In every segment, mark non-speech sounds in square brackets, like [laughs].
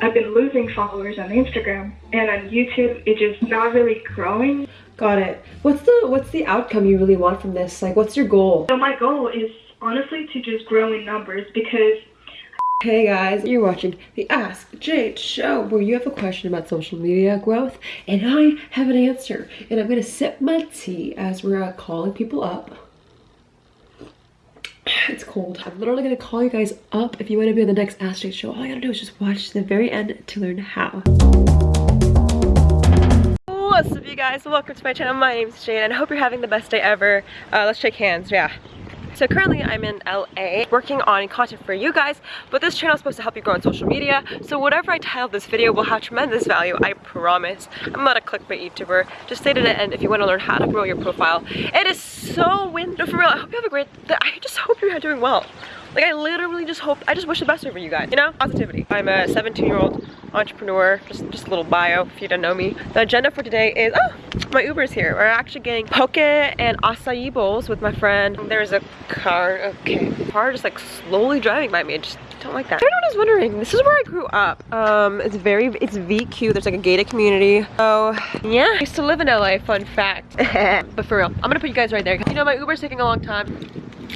I've been losing followers on Instagram and on YouTube it's just not really growing. Got it. What's the what's the outcome you really want from this? Like what's your goal? So my goal is honestly to just grow in numbers because Hey guys, you're watching the Ask Jade show where you have a question about social media growth and I have an answer and I'm gonna sip my tea as we're uh, calling people up. It's cold. I'm literally gonna call you guys up if you want to be on the next Ask show. All you gotta do is just watch the very end to learn how. What's up you guys? Welcome to my channel. My name is Jade and I hope you're having the best day ever. Uh, let's shake hands, yeah. So currently I'm in LA working on content for you guys, but this channel is supposed to help you grow on social media. So whatever I title this video will have tremendous value, I promise. I'm not a clickbait YouTuber. Just stay to the end if you want to learn how to grow your profile. It is so windy for real. I hope you have a great, I just hope you're doing well. Like I literally just hope, I just wish the best for you guys, you know? Positivity. I'm a 17 year old entrepreneur, just, just a little bio if you don't know me. The agenda for today is, oh, my Uber's here. We're actually getting poke and acai bowls with my friend. There's a car, okay, car just like slowly driving by me. I just don't like that. Everyone is wondering, this is where I grew up. Um, it's very, it's VQ. There's like a gated community. So yeah, I used to live in LA, fun fact. [laughs] but for real, I'm gonna put you guys right there. You know, my Uber's taking a long time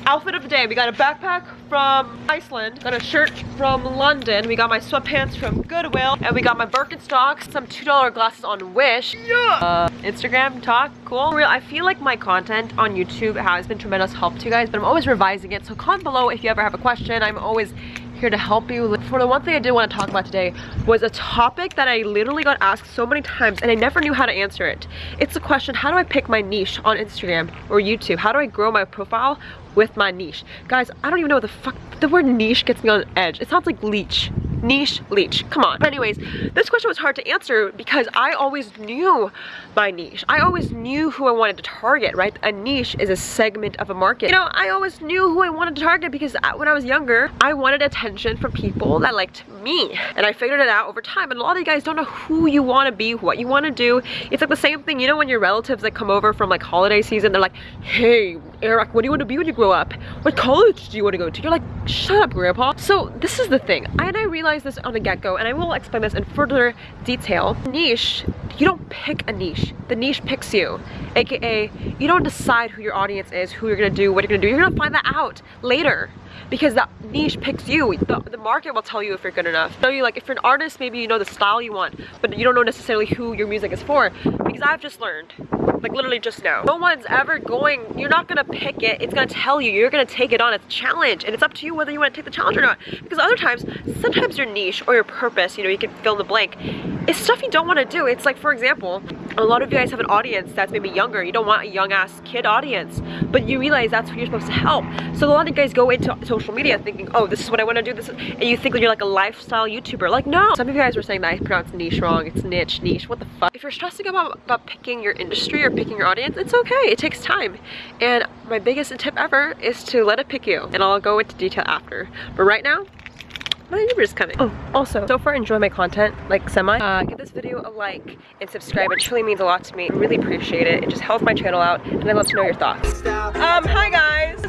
outfit of the day. We got a backpack from Iceland, got a shirt from London, we got my sweatpants from Goodwill, and we got my Birkenstocks, some $2 glasses on Wish. Yeah! Uh, Instagram talk, cool. Real, I feel like my content on YouTube has been tremendous help to you guys, but I'm always revising it. So comment below if you ever have a question. I'm always here to help you. For the one thing I did want to talk about today was a topic that I literally got asked so many times and I never knew how to answer it. It's the question, how do I pick my niche on Instagram or YouTube? How do I grow my profile with my niche? Guys, I don't even know what the fuck, the word niche gets me on edge. It sounds like leech niche leech. Come on. Anyways this question was hard to answer because i always knew my niche. I always knew who i wanted to target right? A niche is a segment of a market. You know i always knew who i wanted to target because when i was younger i wanted attention from people that liked me. And i figured it out over time. And a lot of you guys don't know who you want to be what you want to do. It's like the same thing you know when your relatives like come over from like holiday season they're like hey eric what do you want to be when you grow up what college do you want to go to you're like shut up grandpa so this is the thing and i realized this on the get-go and I will explain this in further detail. Niche, you don't pick a niche. The niche picks you. AKA, you don't decide who your audience is, who you're gonna do, what you're gonna do. You're gonna find that out later because that niche picks you. The, the market will tell you if you're good enough. So you like, if you're an artist, maybe you know the style you want, but you don't know necessarily who your music is for. Because I've just learned, like literally just now, no one's ever going, you're not gonna pick it, it's gonna tell you, you're gonna take it on, it's a challenge, and it's up to you whether you wanna take the challenge or not. Because other times, sometimes your niche or your purpose, you know, you can fill in the blank, is stuff you don't wanna do. It's like, for example, a lot of you guys have an audience that's maybe younger, you don't want a young ass kid audience, but you realize that's who you're supposed to help. So a lot of you guys go into social media thinking, oh, this is what I want to do, this and you think that you're like a lifestyle YouTuber. Like, no. Some of you guys were saying that I pronounced niche wrong. It's niche, niche. What the fuck? If you're stressing about, about picking your industry or picking your audience, it's okay. It takes time. And my biggest tip ever is to let it pick you. And I'll go into detail after. But right now, my Uber is coming. Oh, also, so far enjoy my content, like semi. Uh, give this video a like and subscribe. It truly means a lot to me. I really appreciate it. It just helps my channel out and I'd love to know your thoughts. Um, hi guys.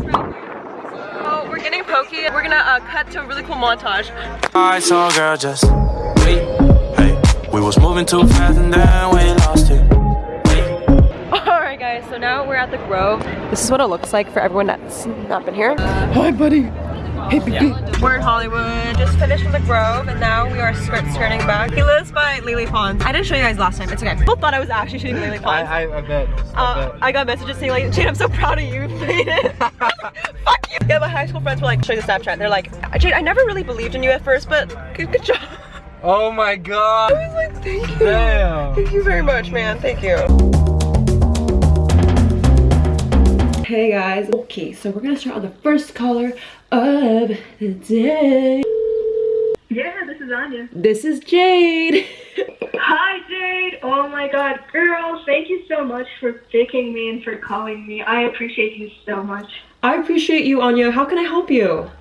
Oh, we're getting pokey. We're gonna uh, cut to a really cool montage. I saw girl just wait. Hey, we was moving too fast and then we lost it. [laughs] Alright guys, so now we're at the Grove. This is what it looks like for everyone that's not been here. Hi buddy. Hey, yeah. We're in Hollywood, just finished with the Grove, and now we are skirt skirting back. He lives by Lily Pond. I didn't show you guys last time, it's okay. People thought I was actually shooting Lily Pond. I, I, I, bet. I, uh, bet. I got messages saying like, Jade, I'm so proud of you, [laughs] made it. [laughs] Fuck you. Yeah, my high school friends were like, show you the Snapchat. They're like, Jade, I never really believed in you at first, but good, good job. Oh my god. I was like, thank you. Damn. Thank you very much, man. Thank you. Hey guys, okay, so we're gonna start on the first color of the day. Yeah, this is Anya. This is Jade. [laughs] Hi, Jade. Oh my god, girl, thank you so much for picking me and for calling me. I appreciate you so much. I appreciate you, Anya. How can I help you?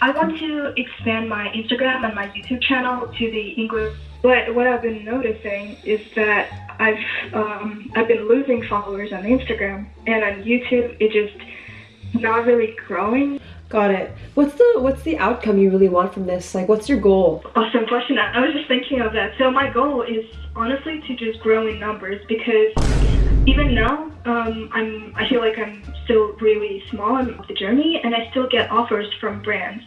I want to expand my Instagram and my YouTube channel to the English. But what I've been noticing is that I've um, I've been losing followers on Instagram and on YouTube. It just not really growing. Got it. What's the what's the outcome you really want from this? Like what's your goal? Awesome question. I was just thinking of that. So my goal is honestly to just grow in numbers because even now, um, I'm I feel like I'm still really small in the journey, and I still get offers from brands,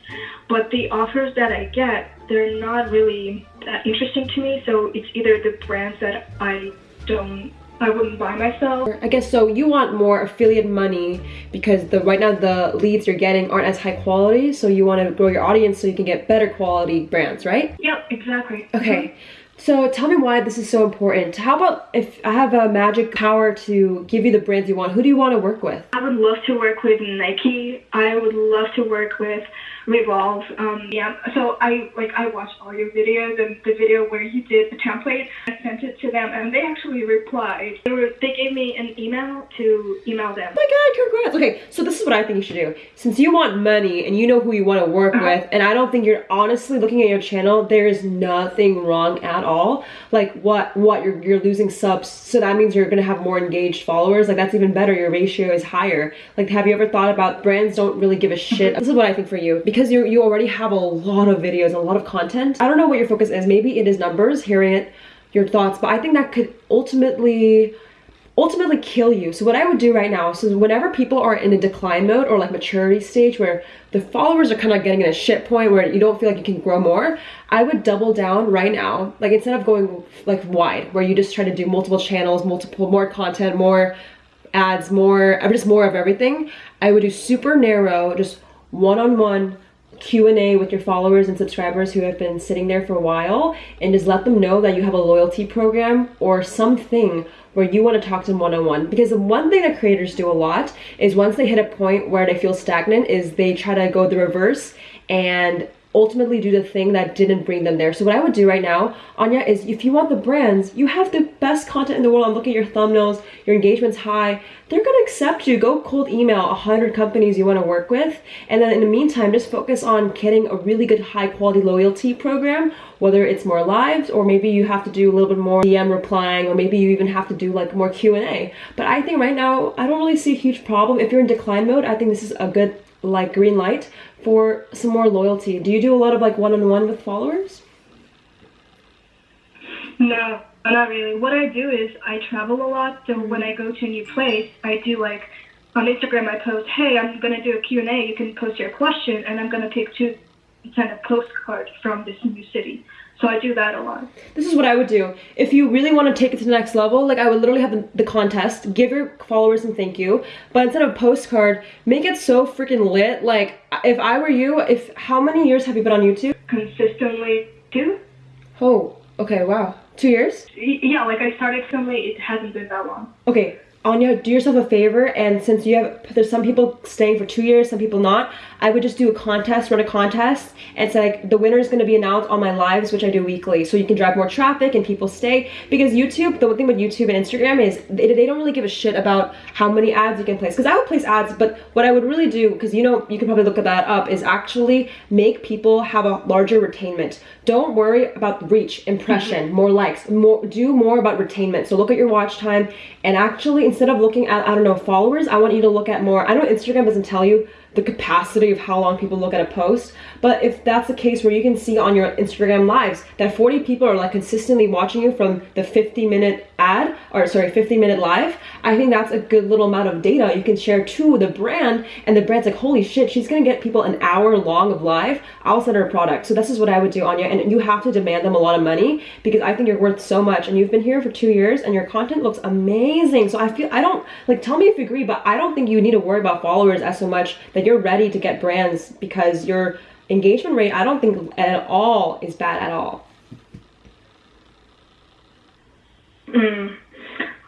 but the offers that I get, they're not really that interesting to me. So it's either the brands that I don't I wouldn't buy myself. I guess so you want more affiliate money because the right now the leads you're getting aren't as high quality so you want to grow your audience so you can get better quality brands, right? Yep, exactly. Okay. So tell me why this is so important. How about if I have a magic power to give you the brands you want, who do you want to work with? I would love to work with Nike. I would love to work with Revolve. Um, yeah, so I like I watched all your videos and the video where you did the template. I sent it to them and they actually replied. They, were, they gave me an email to email them. Oh my god, congrats. Okay, so this is what I think you should do. Since you want money and you know who you want to work Uh-huh. with, and I don't think you're honestly looking at your channel, there is nothing wrong at all. Like what what you're you're losing subs, so that means you're gonna have more engaged followers. Like that's even better. Your ratio is higher. Like have you ever thought about brands don't really give a shit? this is what I think for you. Because you you already have a lot of videos, a lot of content. I don't know what your focus is. Maybe it is numbers, hearing it, your thoughts, but I think that could ultimately ultimately kill you. So what I would do right now, so whenever people are in a decline mode or like maturity stage where the followers are kind of getting in a shit point where you don't feel like you can grow more, I would double down right now. Like instead of going like wide, where you just try to do multiple channels, multiple more content, more ads, more just more of everything, I would do super narrow, just one-on-one Q&A with your followers and subscribers who have been sitting there for a while and just let them know that you have a loyalty program or something where you want to talk to them one-on-one. Because the one thing that creators do a lot is once they hit a point where they feel stagnant is they try to go the reverse and ultimately do the thing that didn't bring them there. So what I would do right now, Anya, is if you want the brands, you have the best content in the world. I'm looking at your thumbnails, your engagement's high. They're gonna accept you. Go cold email 100 companies you wanna work with. And then in the meantime, just focus on getting a really good high quality loyalty program, whether it's more lives or maybe you have to do a little bit more DM replying or maybe you even have to do like more Q&A. But I think right now, I don't really see a huge problem. If you're in decline mode, I think this is a good like green light for some more loyalty. Do you do a lot of like one-on-one with followers? No, not really. What I do is I travel a lot, so when I go to a new place, I do like on Instagram I post, "Hey, I'm gonna do a Q&A. You can post your question, and I'm gonna pick two send a postcard from this new city." So I do that a lot. This is what I would do. If you really want to take it to the next level, like I would literally have the, the contest, give your followers some thank you, but instead of a postcard, make it so freaking lit. Like if I were you, if how many years have you been on YouTube? Consistently too. Oh, okay, wow. Two years? Yeah, like I started recently. It hasn't been that long. Okay, Anya, do yourself a favor, and since you have, there's some people staying for two years, some people not, I would just do a contest, run a contest, and say like the winner is going to be announced on my lives, which I do weekly, so you can drive more traffic and people stay. Because YouTube, the one thing with YouTube and Instagram is they, they don't really give a shit about how many ads you can place. Because I would place ads, but what I would really do, because you know you can probably look at that up, is actually make people have a larger retainment. Don't worry about reach, impression, mm-hmm. more likes, more do more about retainment. So look at your watch time and actually instead of looking at I don't know followers, I want you to look at more. I know Instagram doesn't tell you the capacity of how long people look at a post, but if that's the case where you can see on your Instagram lives that 40 people are like consistently watching you from the 50 minute ad or sorry 15 minute live, I think that's a good little amount of data you can share to the brand and the brand's like holy shit she's gonna get people an hour long of live I'll send her a product. So this is what I would do Anya and you have to demand them a lot of money because I think you're worth so much and you've been here for two years and your content looks amazing. So I feel I don't like tell me if you agree but I don't think you need to worry about followers as so much that you're ready to get brands because your engagement rate I don't think at all is bad at all Mm.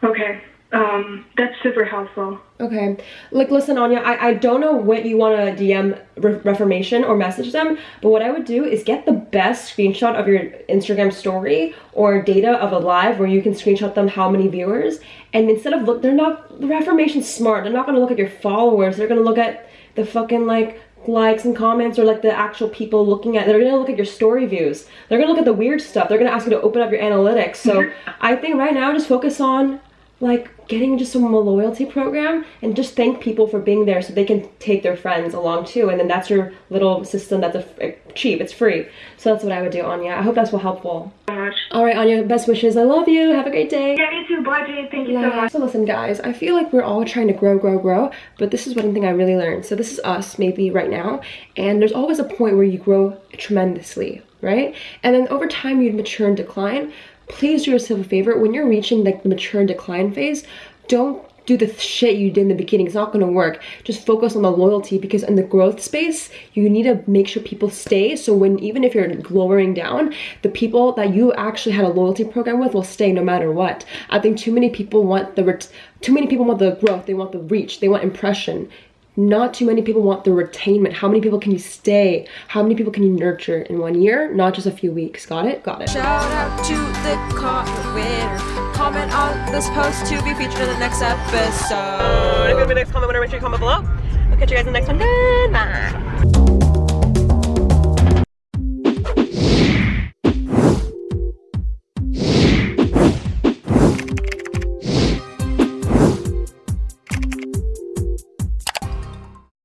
Okay. Um, that's super helpful. Okay. Like, listen, Anya, I, I don't know what you want to DM Re- Reformation or message them, but what I would do is get the best screenshot of your Instagram story or data of a live where you can screenshot them how many viewers. And instead of look, they're not, the Reformation's smart. They're not going to look at your followers. They're going to look at the fucking, like, likes and comments or like the actual people looking at they're gonna look at your story views. They're gonna look at the weird stuff. They're gonna ask you to open up your analytics. So mm-hmm. i think right now just focus on like getting just some loyalty program and just thank people for being there so they can take their friends along too. And then that's your little system that's a, eh, cheap. It's free. So that's what i would do anya. I hope that's helpful. Much. all right anya best wishes. I love you. Have a great day. Yeah, you too. Bye, Jade. Thank you so much. so listen guys i feel like we're all trying to grow grow grow but this is one thing i really learned. So this is us maybe right now and there's always a point where you grow tremendously right? And then over time you mature and decline please do yourself a favor. When you're reaching like the mature decline phase don't do the shit you did in the beginning. It's not to work. Just focus on the loyalty because in the growth space you need to make sure people stay. So when even if you're lowering down the people that you actually had a loyalty program with will stay no matter what. I think too many people want the too many people want the growth. They want the reach. They want impression not too many people want the retainment. How many people can you stay? How many people can you nurture in one year? Not just a few weeks. Got it? Got it. Shout out to the comment winner. Comment on this post to be featured in the next episode. If you have a next comment winner, make sure you comment below. I'll catch you guys in the next one. Goodbye.